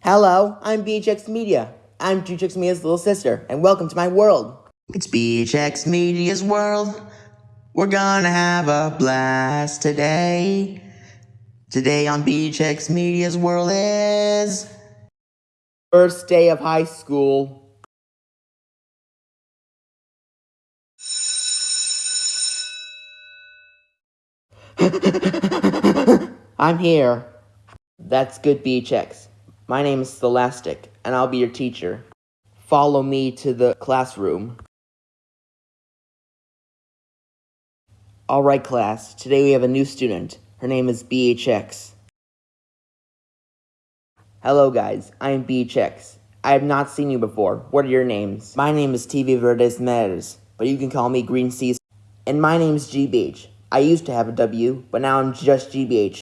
Hello, I'm BHX Media. I'm BHX Media's little sister, and welcome to my world. It's BHX Media's world. We're gonna have a blast today. Today on BHX Media's world is. First day of high school. I'm here. That's good, BHX. My name is Scholastic, and I'll be your teacher. Follow me to the classroom. Alright, class. Today we have a new student. Her name is BHX. Hello, guys. I am BHX. I have not seen you before. What are your names? My name is TV Verdes but you can call me Green Seas. And my name is GBH. I used to have a W, but now I'm just GBH.